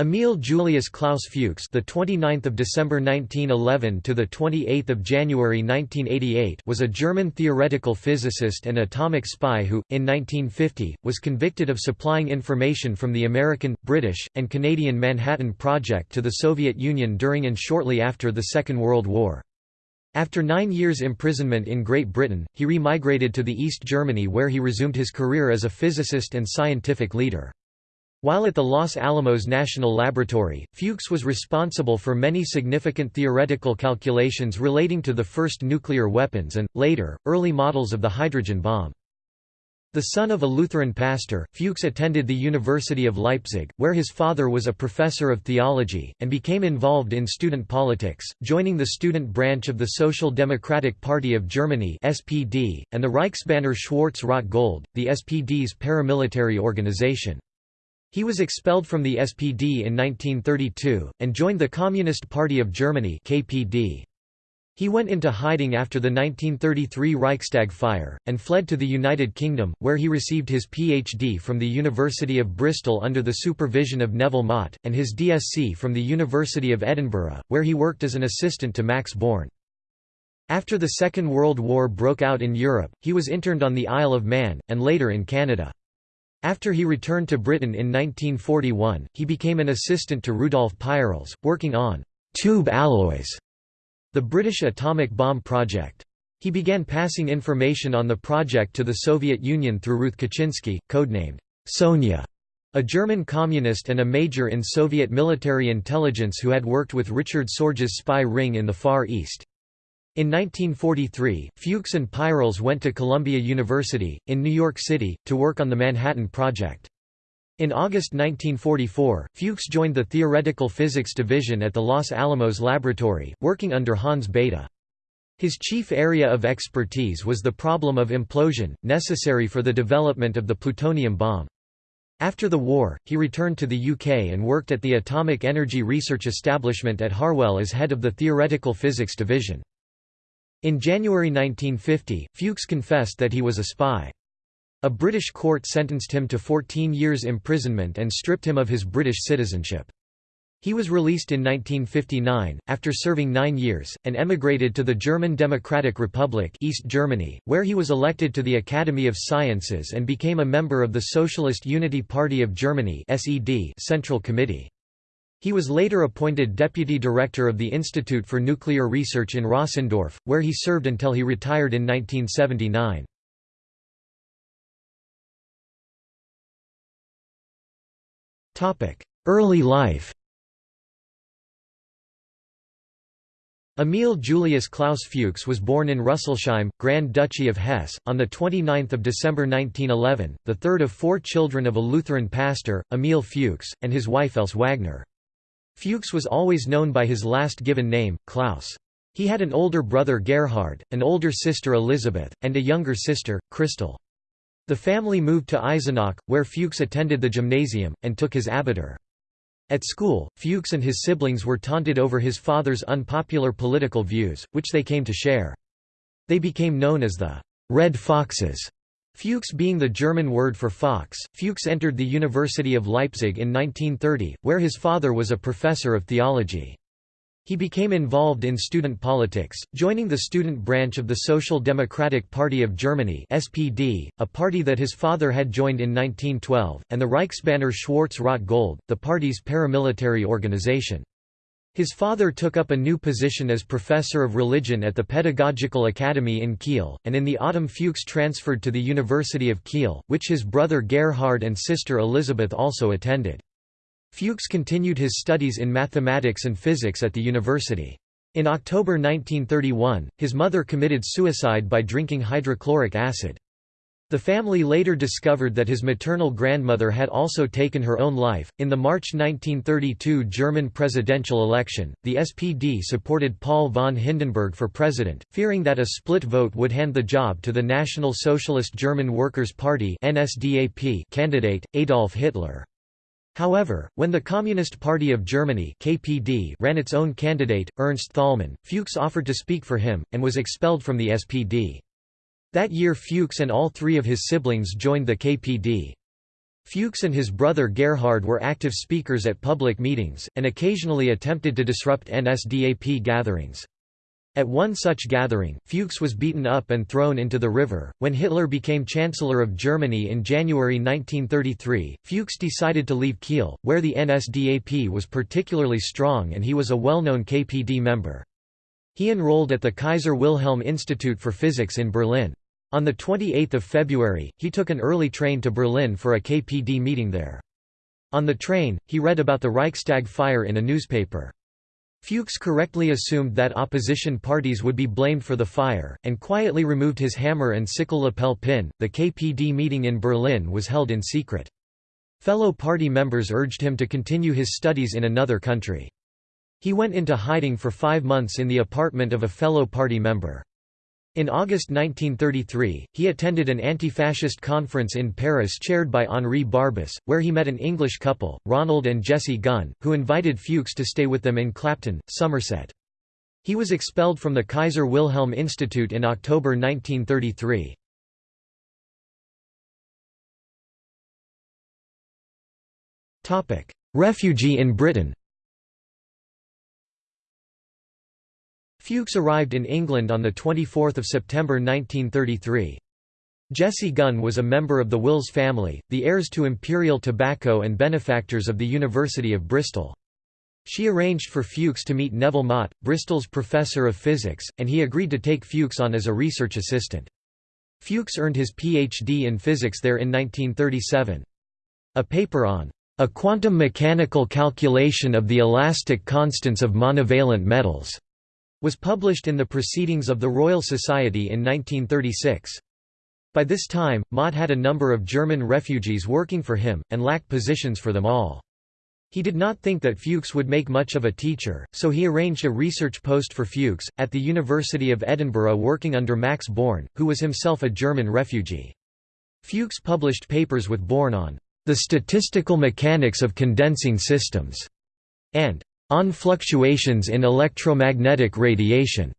Emil Julius Klaus Fuchs, the 29th of December 1911 to the 28th of January 1988, was a German theoretical physicist and atomic spy who in 1950 was convicted of supplying information from the American, British, and Canadian Manhattan Project to the Soviet Union during and shortly after the Second World War. After 9 years imprisonment in Great Britain, he remigrated to the East Germany where he resumed his career as a physicist and scientific leader. While at the Los Alamos National Laboratory, Fuchs was responsible for many significant theoretical calculations relating to the first nuclear weapons and, later, early models of the hydrogen bomb. The son of a Lutheran pastor, Fuchs attended the University of Leipzig, where his father was a professor of theology, and became involved in student politics, joining the student branch of the Social Democratic Party of Germany (SPD) and the Reichsbanner Schwarz-Rot Gold, the SPD's paramilitary organization. He was expelled from the SPD in 1932, and joined the Communist Party of Germany KPD. He went into hiding after the 1933 Reichstag fire, and fled to the United Kingdom, where he received his PhD from the University of Bristol under the supervision of Neville Mott, and his DSc from the University of Edinburgh, where he worked as an assistant to Max Born. After the Second World War broke out in Europe, he was interned on the Isle of Man, and later in Canada. After he returned to Britain in 1941, he became an assistant to Rudolf Peierls, working on «tube alloys», the British atomic bomb project. He began passing information on the project to the Soviet Union through Ruth Kuczynski, codenamed Sonia, a German communist and a major in Soviet military intelligence who had worked with Richard Sorge's spy ring in the Far East. In 1943, Fuchs and Peierls went to Columbia University, in New York City, to work on the Manhattan Project. In August 1944, Fuchs joined the Theoretical Physics Division at the Los Alamos Laboratory, working under Hans Bethe. His chief area of expertise was the problem of implosion, necessary for the development of the plutonium bomb. After the war, he returned to the UK and worked at the Atomic Energy Research Establishment at Harwell as head of the Theoretical Physics Division. In January 1950, Fuchs confessed that he was a spy. A British court sentenced him to 14 years imprisonment and stripped him of his British citizenship. He was released in 1959, after serving nine years, and emigrated to the German Democratic Republic East Germany, where he was elected to the Academy of Sciences and became a member of the Socialist Unity Party of Germany Central Committee. He was later appointed deputy director of the Institute for Nuclear Research in Rossendorf, where he served until he retired in 1979. Early life Emil Julius Klaus Fuchs was born in Rüsselsheim, Grand Duchy of Hesse, on 29 December 1911, the third of four children of a Lutheran pastor, Emil Fuchs, and his wife Else Wagner. Fuchs was always known by his last given name, Klaus. He had an older brother Gerhard, an older sister Elizabeth, and a younger sister, Christel. The family moved to Eisenach, where Fuchs attended the gymnasium, and took his abitur. At school, Fuchs and his siblings were taunted over his father's unpopular political views, which they came to share. They became known as the Red Foxes. Fuchs being the German word for fox, Fuchs entered the University of Leipzig in 1930, where his father was a professor of theology. He became involved in student politics, joining the student branch of the Social Democratic Party of Germany SPD, a party that his father had joined in 1912, and the Reichsbanner Schwarz-Rot Gold, the party's paramilitary organization. His father took up a new position as professor of religion at the Pedagogical Academy in Kiel, and in the autumn Fuchs transferred to the University of Kiel, which his brother Gerhard and sister Elizabeth also attended. Fuchs continued his studies in mathematics and physics at the university. In October 1931, his mother committed suicide by drinking hydrochloric acid. The family later discovered that his maternal grandmother had also taken her own life. In the March 1932 German presidential election, the SPD supported Paul von Hindenburg for president, fearing that a split vote would hand the job to the National Socialist German Workers' Party (NSDAP) candidate Adolf Hitler. However, when the Communist Party of Germany (KPD) ran its own candidate, Ernst Thälmann, Fuchs offered to speak for him and was expelled from the SPD. That year Fuchs and all three of his siblings joined the KPD. Fuchs and his brother Gerhard were active speakers at public meetings, and occasionally attempted to disrupt NSDAP gatherings. At one such gathering, Fuchs was beaten up and thrown into the river. When Hitler became Chancellor of Germany in January 1933, Fuchs decided to leave Kiel, where the NSDAP was particularly strong and he was a well known KPD member. He enrolled at the Kaiser Wilhelm Institute for Physics in Berlin. On 28 February, he took an early train to Berlin for a KPD meeting there. On the train, he read about the Reichstag fire in a newspaper. Fuchs correctly assumed that opposition parties would be blamed for the fire, and quietly removed his hammer and sickle lapel pin. The KPD meeting in Berlin was held in secret. Fellow party members urged him to continue his studies in another country. He went into hiding for five months in the apartment of a fellow party member. In August 1933, he attended an anti-fascist conference in Paris chaired by Henri Barbusse, where he met an English couple, Ronald and Jessie Gunn, who invited Fuchs to stay with them in Clapton, Somerset. He was expelled from the Kaiser Wilhelm Institute in October 1933. Refugee in Britain Fuchs arrived in England on 24 September 1933. Jessie Gunn was a member of the Wills family, the heirs to Imperial Tobacco and benefactors of the University of Bristol. She arranged for Fuchs to meet Neville Mott, Bristol's professor of physics, and he agreed to take Fuchs on as a research assistant. Fuchs earned his Ph.D. in physics there in 1937. A paper on a quantum mechanical calculation of the elastic constants of monovalent metals was published in the Proceedings of the Royal Society in 1936. By this time, Mott had a number of German refugees working for him, and lacked positions for them all. He did not think that Fuchs would make much of a teacher, so he arranged a research post for Fuchs, at the University of Edinburgh working under Max Born, who was himself a German refugee. Fuchs published papers with Born on the statistical mechanics of condensing systems, and on fluctuations in electromagnetic radiation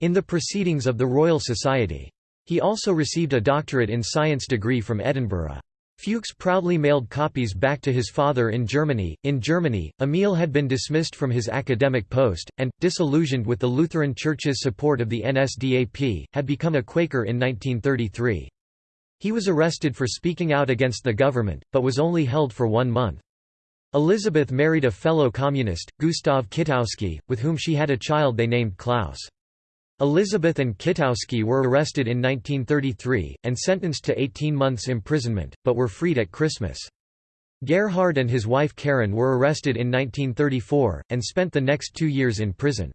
in the Proceedings of the Royal Society. He also received a doctorate in science degree from Edinburgh. Fuchs proudly mailed copies back to his father in Germany. In Germany, Emil had been dismissed from his academic post, and, disillusioned with the Lutheran Church's support of the NSDAP, had become a Quaker in 1933. He was arrested for speaking out against the government, but was only held for one month. Elizabeth married a fellow communist, Gustav Kittowski, with whom she had a child they named Klaus. Elizabeth and Kittowski were arrested in 1933, and sentenced to 18 months imprisonment, but were freed at Christmas. Gerhard and his wife Karen were arrested in 1934, and spent the next two years in prison.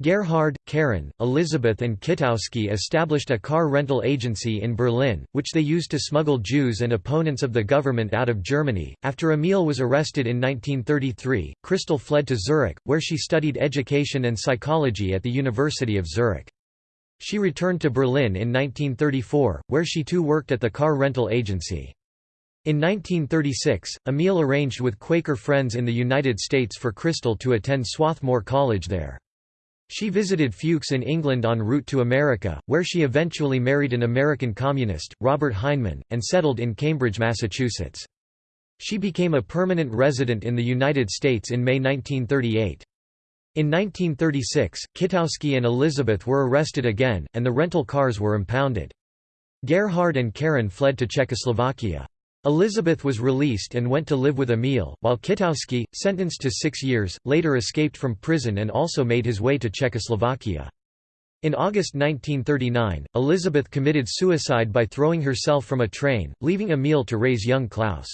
Gerhard, Karen, Elizabeth and Kitowski established a car rental agency in Berlin, which they used to smuggle Jews and opponents of the government out of Germany. After Emil was arrested in 1933, Christel fled to Zurich, where she studied education and psychology at the University of Zurich. She returned to Berlin in 1934, where she too worked at the car rental agency. In 1936, Emil arranged with Quaker friends in the United States for Christel to attend Swarthmore College there. She visited Fuchs in England en route to America, where she eventually married an American communist, Robert Heinemann, and settled in Cambridge, Massachusetts. She became a permanent resident in the United States in May 1938. In 1936, Kittowski and Elizabeth were arrested again, and the rental cars were impounded. Gerhard and Karen fled to Czechoslovakia. Elizabeth was released and went to live with Emil, while Kittowski, sentenced to six years, later escaped from prison and also made his way to Czechoslovakia. In August 1939, Elizabeth committed suicide by throwing herself from a train, leaving Emil to raise young Klaus.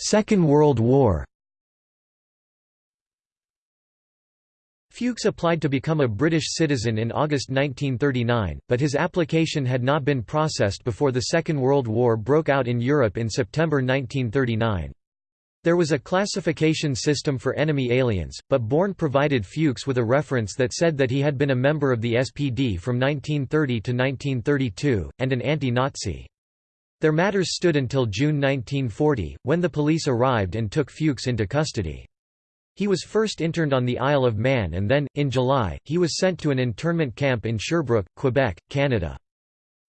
Second World War Fuchs applied to become a British citizen in August 1939, but his application had not been processed before the Second World War broke out in Europe in September 1939. There was a classification system for enemy aliens, but Born provided Fuchs with a reference that said that he had been a member of the SPD from 1930 to 1932, and an anti-Nazi. There matters stood until June 1940, when the police arrived and took Fuchs into custody. He was first interned on the Isle of Man and then, in July, he was sent to an internment camp in Sherbrooke, Quebec, Canada.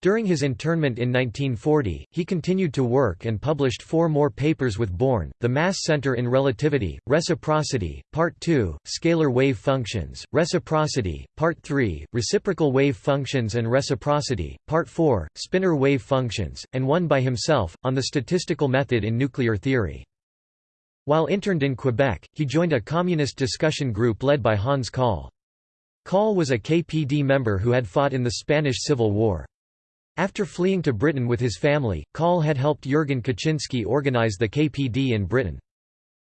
During his internment in 1940, he continued to work and published four more papers with Born, The Mass Center in Relativity, Reciprocity, Part 2, Scalar Wave Functions, Reciprocity, Part 3, Reciprocal Wave Functions and Reciprocity, Part 4, Spinor Wave Functions, and one by himself, on the statistical method in nuclear theory. While interned in Quebec, he joined a communist discussion group led by Hans Kahle. Kahle was a KPD member who had fought in the Spanish Civil War. After fleeing to Britain with his family, Kahle had helped Jurgen Kuczynski organize the KPD in Britain.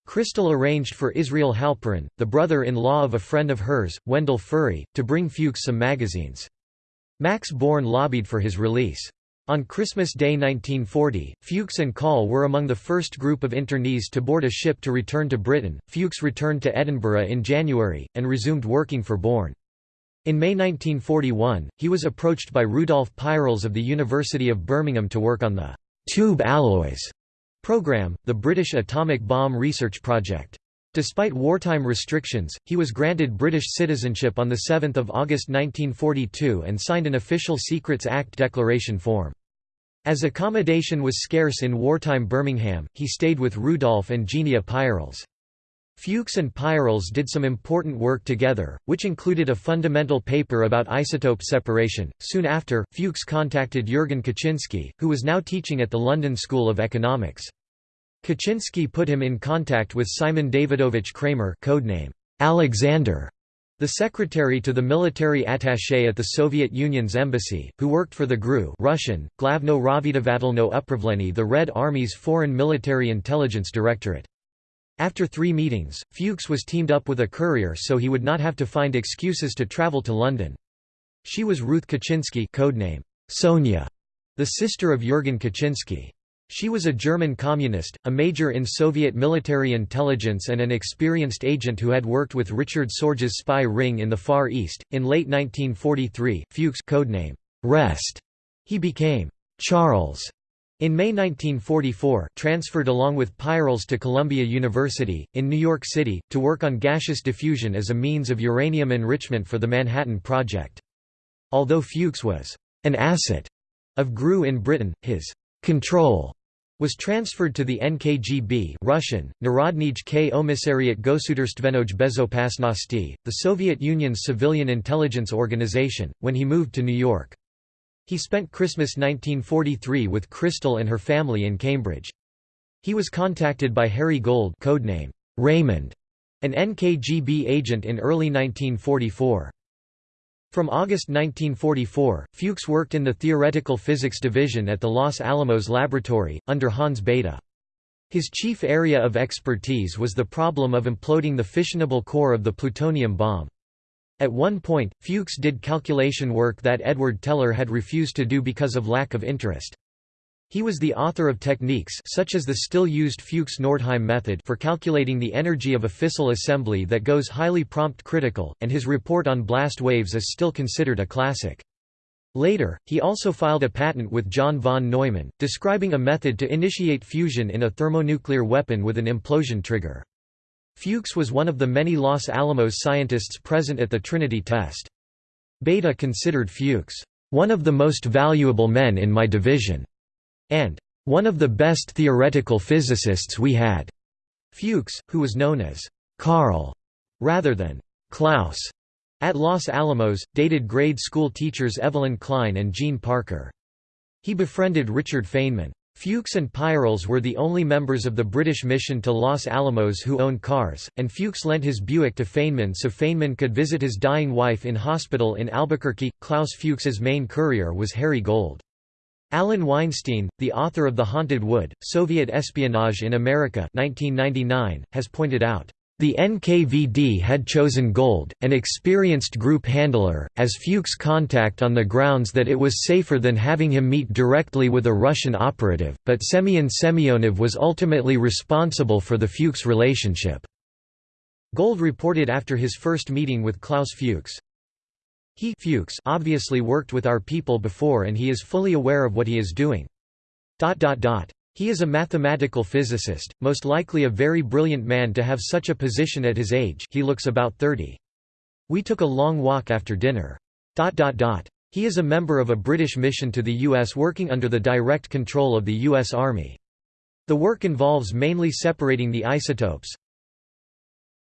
Christel arranged for Israel Halperin, the brother-in-law of a friend of hers, Wendell Furry, to bring Fuchs some magazines. Max Born lobbied for his release. On Christmas Day 1940, Fuchs and Kahle were among the first group of internees to board a ship to return to Britain. Fuchs returned to Edinburgh in January, and resumed working for Born. In May 1941, he was approached by Rudolf Peierls of the University of Birmingham to work on the «tube alloys» program, the British atomic bomb research project. Despite wartime restrictions, he was granted British citizenship on 7 August 1942 and signed an Official Secrets Act declaration form. As accommodation was scarce in wartime Birmingham, he stayed with Rudolf and Genia Peierls. Fuchs and Peierls did some important work together, which included a fundamental paper about isotope separation. Soon after, Fuchs contacted Jurgen Kuczynski, who was now teaching at the London School of Economics. Kuczynski put him in contact with Simon Davidovich Kremer codename Alexander, the secretary to the military attaché at the Soviet Union's embassy, who worked for the GRU Russian, Glavno Razvedavatelno Upravlenie the Red Army's Foreign Military Intelligence Directorate. After three meetings, Fuchs was teamed up with a courier so he would not have to find excuses to travel to London. She was Ruth Kuczynski codename Sonia, the sister of Jurgen Kuczynski. She was a German communist, a major in Soviet military intelligence and an experienced agent who had worked with Richard Sorge's spy ring in the Far East. In late 1943, Fuchs codename Rest, he became Charles. In May 1944, transferred along with Peierls to Columbia University, in New York City, to work on gaseous diffusion as a means of uranium enrichment for the Manhattan Project. Although Fuchs was an asset of GRU in Britain, his control was transferred to the NKGB Russian, Narodnij Komissariat Gosudarstvenoj Bezopasnosti, the Soviet Union's civilian intelligence organization, when he moved to New York. He spent Christmas 1943 with Christel and her family in Cambridge. He was contacted by Harry Gold codename Raymond, an NKGB agent in early 1944. From August 1944, Fuchs worked in the Theoretical Physics Division at the Los Alamos Laboratory, under Hans Bethe. His chief area of expertise was the problem of imploding the fissionable core of the plutonium bomb. At one point, Fuchs did calculation work that Edward Teller had refused to do because of lack of interest. He was the author of techniques such as the still used Fuchs-Nordheim method for calculating the energy of a fissile assembly that goes highly prompt critical, and his report on blast waves is still considered a classic. Later, he also filed a patent with John von Neumann, describing a method to initiate fusion in a thermonuclear weapon with an implosion trigger. Fuchs was one of the many Los Alamos scientists present at the Trinity test. Bethe considered Fuchs, "...one of the most valuable men in my division." And one of the best theoretical physicists we had. Fuchs, who was known as Carl rather than Klaus at Los Alamos, dated grade school teachers Evelyn Klein and Jean Parker. He befriended Richard Feynman. Fuchs and Peierls were the only members of the British mission to Los Alamos who owned cars, and Fuchs lent his Buick to Feynman so Feynman could visit his dying wife in hospital in Albuquerque. Klaus Fuchs's main courier was Harry Gold. Allen Weinstein, the author of The Haunted Wood, Soviet Espionage in America 1999, has pointed out, "...the NKVD had chosen Gold, an experienced group handler, as Fuchs' contact on the grounds that it was safer than having him meet directly with a Russian operative, but Semyon Semyonov was ultimately responsible for the Fuchs relationship." Gold reported after his first meeting with Klaus Fuchs, he Fuchs obviously worked with our people before and he is fully aware of what he is doing. Dot dot dot. He is a mathematical physicist, most likely a very brilliant man to have such a position at his age he looks about 30. We took a long walk after dinner. Dot dot dot. He is a member of a British mission to the US working under the direct control of the US Army. The work involves mainly separating the isotopes,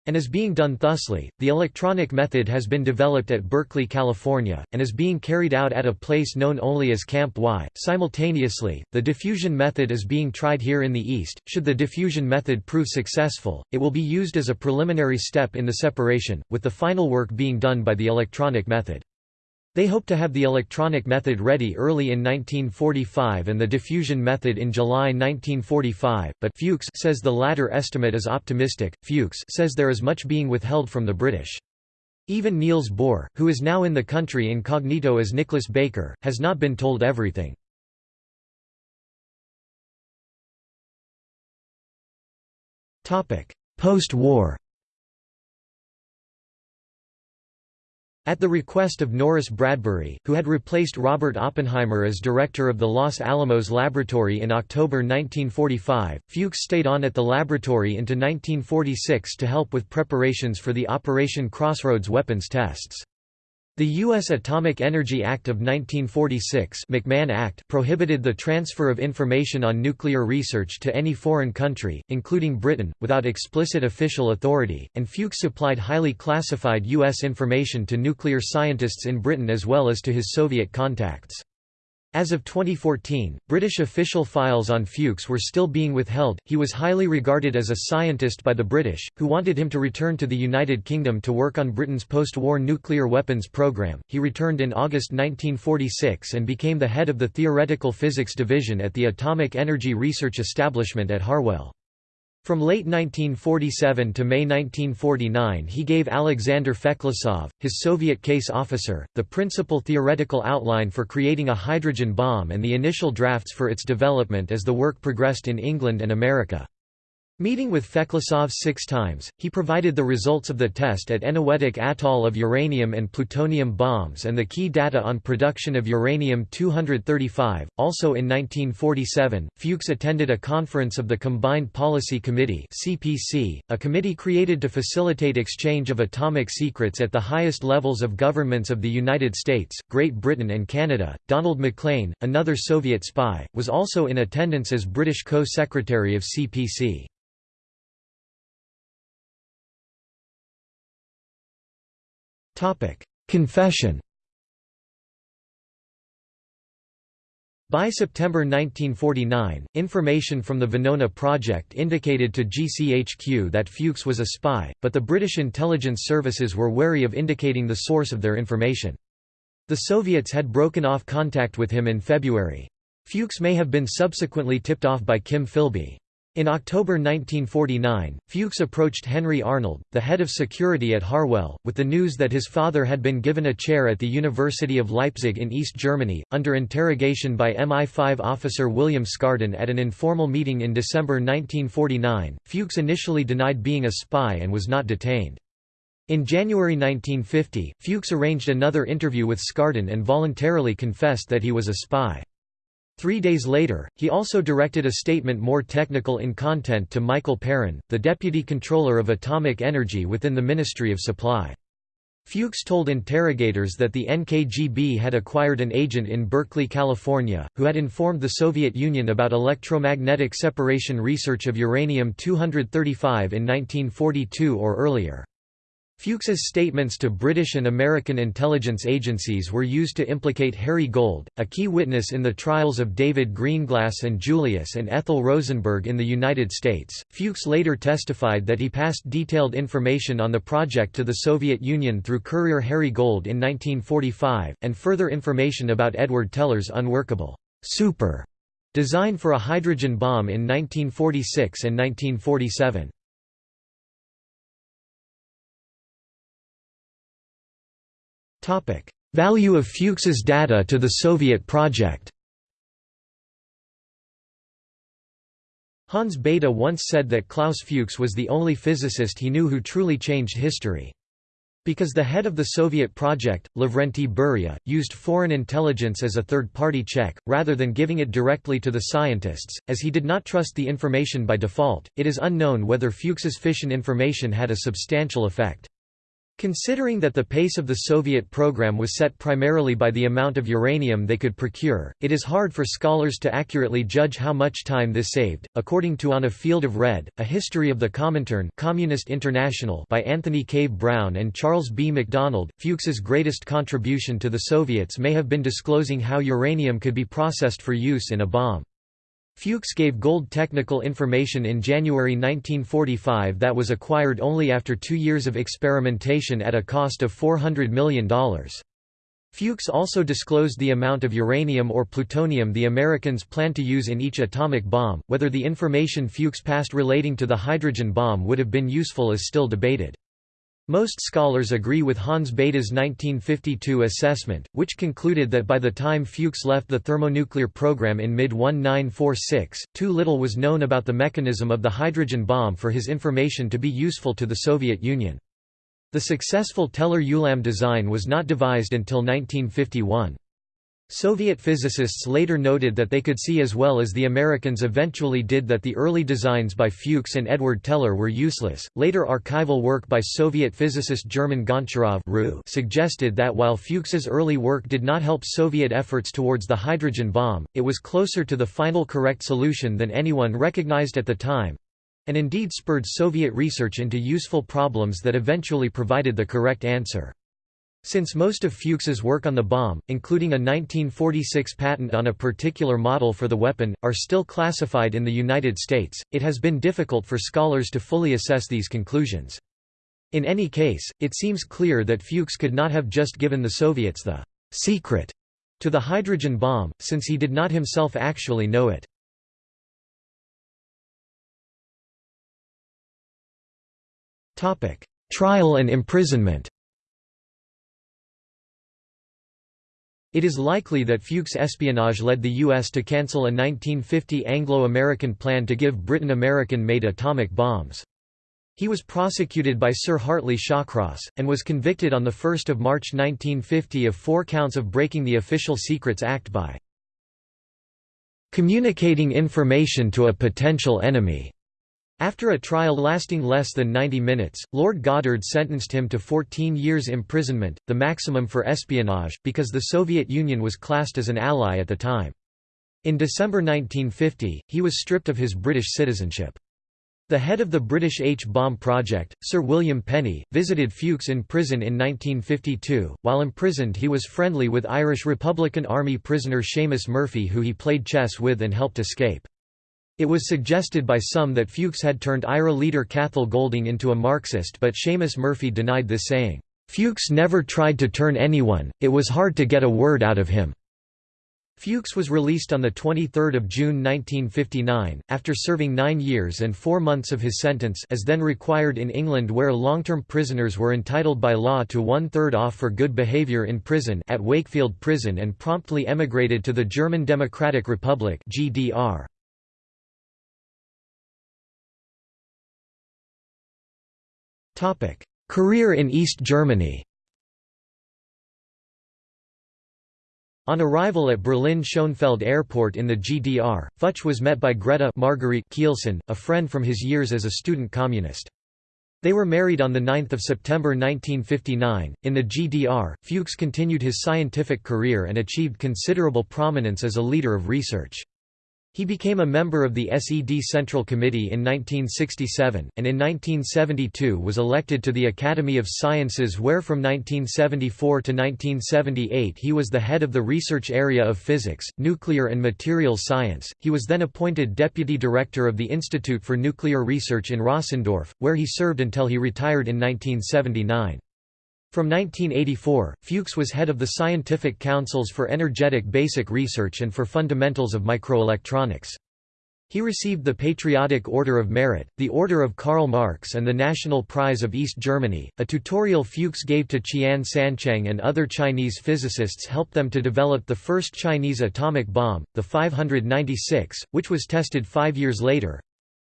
and is being done thusly. The electronic method has been developed at Berkeley, California, and is being carried out at a place known only as Camp Y. Simultaneously, the diffusion method is being tried here in the East. Should the diffusion method prove successful, it will be used as a preliminary step in the separation, with the final work being done by the electronic method. They hoped to have the electronic method ready early in 1945 and the diffusion method in July 1945, but Fuchs says the latter estimate is optimistic. Fuchs says there is much being withheld from the British. Even Niels Bohr, who is now in the country incognito as Nicholas Baker, has not been told everything. Post-war At the request of Norris Bradbury, who had replaced Robert Oppenheimer as director of the Los Alamos Laboratory in October 1945, Fuchs stayed on at the laboratory into 1946 to help with preparations for the Operation Crossroads weapons tests. The U.S. Atomic Energy Act of 1946 McMahon Act prohibited the transfer of information on nuclear research to any foreign country, including Britain, without explicit official authority, and Fuchs supplied highly classified U.S. information to nuclear scientists in Britain as well as to his Soviet contacts. As of 2014, British official files on Fuchs were still being withheld. He was highly regarded as a scientist by the British, who wanted him to return to the United Kingdom to work on Britain's post war nuclear weapons programme. He returned in August 1946 and became the head of the Theoretical Physics Division at the Atomic Energy Research Establishment at Harwell. From late 1947 to May 1949 he gave Alexander Feklisov, his Soviet case officer, the principal theoretical outline for creating a hydrogen bomb and the initial drafts for its development as the work progressed in England and America. Meeting with Feklisov six times, he provided the results of the test at Eniwetok Atoll of uranium and plutonium bombs and the key data on production of uranium-235. Also in 1947, Fuchs attended a conference of the Combined Policy Committee (CPC), a committee created to facilitate exchange of atomic secrets at the highest levels of governments of the United States, Great Britain and Canada. Donald Maclean, another Soviet spy, was also in attendance as British co-secretary of CPC. Confession By September 1949, information from the Venona project indicated to GCHQ that Fuchs was a spy, but the British intelligence services were wary of indicating the source of their information. The Soviets had broken off contact with him in February. Fuchs may have been subsequently tipped off by Kim Philby. In October 1949, Fuchs approached Henry Arnold, the head of security at Harwell, with the news that his father had been given a chair at the University of Leipzig in East Germany, under interrogation by MI5 officer William Skardon at an informal meeting in December 1949. Fuchs initially denied being a spy and was not detained. In January 1950, Fuchs arranged another interview with Skardon and voluntarily confessed that he was a spy. Three days later, he also directed a statement more technical in content to Michael Perrin, the Deputy Controller of Atomic Energy within the Ministry of Supply. Fuchs told interrogators that the NKGB had acquired an agent in Berkeley, California, who had informed the Soviet Union about electromagnetic separation research of uranium-235 in 1942 or earlier. Fuchs's statements to British and American intelligence agencies were used to implicate Harry Gold, a key witness in the trials of David Greenglass and Julius and Ethel Rosenberg in the United States. Fuchs later testified that he passed detailed information on the project to the Soviet Union through courier Harry Gold in 1945, and further information about Edward Teller's unworkable super design for a hydrogen bomb in 1946 and 1947. Value of Fuchs's data to the Soviet project Hans Bethe once said that Klaus Fuchs was the only physicist he knew who truly changed history. Because the head of the Soviet project, Lavrenti Beria, used foreign intelligence as a third-party check, rather than giving it directly to the scientists, as he did not trust the information by default, it is unknown whether Fuchs's fission information had a substantial effect. Considering that the pace of the Soviet program was set primarily by the amount of uranium they could procure, it is hard for scholars to accurately judge how much time this saved. According to On a Field of Red, A History of the Comintern Communist International by Anthony Cave Brown and Charles B. MacDonald, Fuchs's greatest contribution to the Soviets may have been disclosing how uranium could be processed for use in a bomb. Fuchs gave gold technical information in January 1945 that was acquired only after two years of experimentation at a cost of $400 million. Fuchs also disclosed the amount of uranium or plutonium the Americans planned to use in each atomic bomb. Whether the information Fuchs passed relating to the hydrogen bomb would have been useful is still debated. Most scholars agree with Hans Bethe's 1952 assessment, which concluded that by the time Fuchs left the thermonuclear program in mid-1946, too little was known about the mechanism of the hydrogen bomb for his information to be useful to the Soviet Union. The successful Teller-Ulam design was not devised until 1951. Soviet physicists later noted that they could see as well as the Americans eventually did that the early designs by Fuchs and Edward Teller were useless. Later archival work by Soviet physicist German Goncharov suggested that while Fuchs's early work did not help Soviet efforts towards the hydrogen bomb, it was closer to the final correct solution than anyone recognized at the time and indeed spurred Soviet research into useful problems that eventually provided the correct answer. Since most of Fuchs's work on the bomb, including a 1946 patent on a particular model for the weapon, are still classified in the United States, it has been difficult for scholars to fully assess these conclusions. In any case, it seems clear that Fuchs could not have just given the Soviets the secret to the hydrogen bomb, since he did not himself actually know it. Trial and imprisonment It is likely that Fuchs' espionage led the U.S. to cancel a 1950 Anglo-American plan to give Britain American-made atomic bombs. He was prosecuted by Sir Hartley Shawcross, and was convicted on 1 March 1950 of four counts of breaking the Official Secrets Act by communicating information to a potential enemy. After a trial lasting less than 90 minutes, Lord Goddard sentenced him to 14 years imprisonment, the maximum for espionage, because the Soviet Union was classed as an ally at the time. In December 1950, he was stripped of his British citizenship. The head of the British H-bomb project, Sir William Penney, visited Fuchs in prison in 1952. While imprisoned he was friendly with Irish Republican Army prisoner Seamus Murphy who he played chess with and helped escape. It was suggested by some that Fuchs had turned IRA leader Cathal Goulding into a Marxist but Seamus Murphy denied this saying, "'Fuchs never tried to turn anyone, it was hard to get a word out of him." Fuchs was released on 23 June 1959, after serving nine years and four months of his sentence as then required in England where long-term prisoners were entitled by law to one-third off for good behaviour in prison at Wakefield Prison and promptly emigrated to the German Democratic Republic GDR. Career in East Germany On arrival at Berlin Schönefeld Airport in the GDR, Fuchs was met by Greta Marguerite Keilson, a friend from his years as a student communist. They were married on 9 September 1959. In the GDR, Fuchs continued his scientific career and achieved considerable prominence as a leader of research. He became a member of the SED Central Committee in 1967, and in 1972 was elected to the Academy of Sciences where from 1974 to 1978 he was the head of the research area of physics, nuclear and materials science. He was then appointed deputy director of the Institute for Nuclear Research in Rossendorf, where he served until he retired in 1979. From 1984, Fuchs was head of the Scientific Councils for Energetic Basic Research and for Fundamentals of Microelectronics. He received the Patriotic Order of Merit, the Order of Karl Marx and the National Prize of East Germany. A tutorial Fuchs gave to Qian Sanqiang and other Chinese physicists helped them to develop the first Chinese atomic bomb, the 596, which was tested five years later.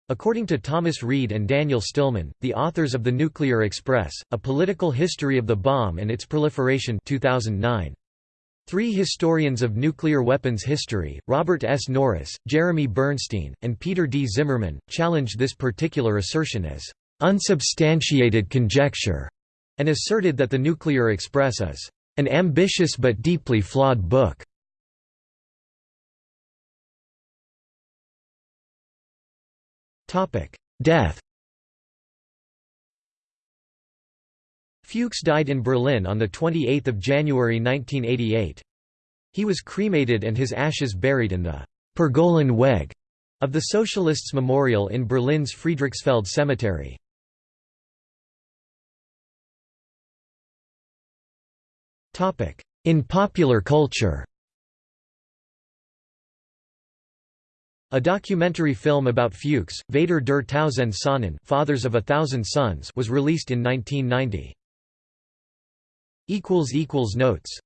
According to Thomas Reed and Daniel Stillman, the authors of The Nuclear Express, A Political History of the Bomb and Its Proliferation 2009. Three historians of nuclear weapons history, Robert S. Norris, Jeremy Bernstein, and Peter D. Zimmerman, challenged this particular assertion as unsubstantiated conjecture, and asserted that The Nuclear Express is an ambitious but deeply flawed book. Death Fuchs died in Berlin on 28 January 1988. He was cremated and his ashes buried in the «Pergolen Weg» of the Socialists' Memorial in Berlin's Friedrichsfeld Cemetery. In popular culture A documentary film about Fuchs, Väter der Tausend Sonnen Fathers of a Thousand Suns was released in 1990. Notes